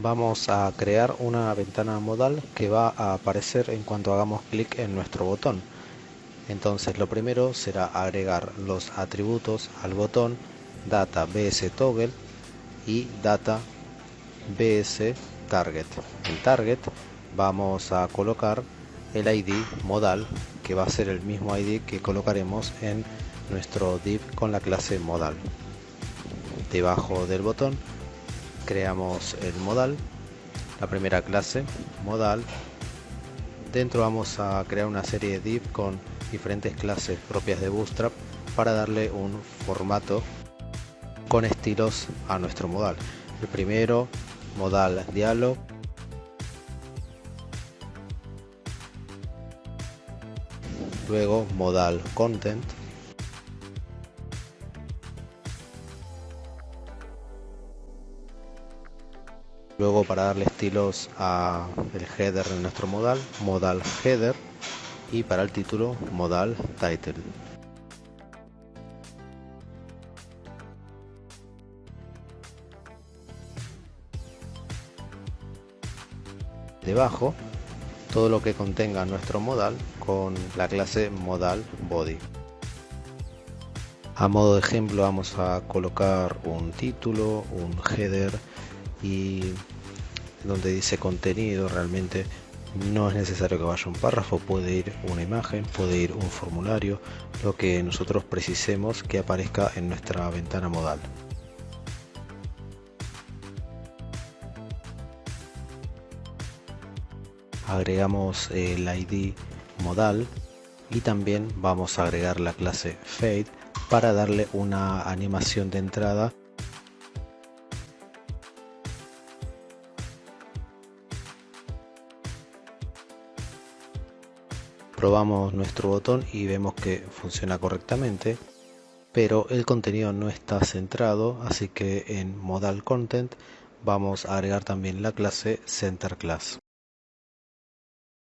vamos a crear una ventana modal que va a aparecer en cuanto hagamos clic en nuestro botón. Entonces lo primero será agregar los atributos al botón data bs toggle y data bs target. En target vamos a colocar el id modal que va a ser el mismo id que colocaremos en nuestro div con la clase modal. Debajo del botón creamos el modal la primera clase modal. Dentro vamos a crear una serie de div con diferentes clases propias de Bootstrap para darle un formato con estilos a nuestro modal. El primero modal dialog. Luego modal content Luego para darle estilos a el header de nuestro modal, modal header y para el título modal title. Debajo todo lo que contenga nuestro modal con la clase modal body. A modo de ejemplo vamos a colocar un título, un header, y donde dice contenido realmente no es necesario que vaya un párrafo, puede ir una imagen, puede ir un formulario, lo que nosotros precisemos que aparezca en nuestra ventana modal. Agregamos el ID modal y también vamos a agregar la clase fade para darle una animación de entrada probamos nuestro botón y vemos que funciona correctamente pero el contenido no está centrado así que en modal content vamos a agregar también la clase center class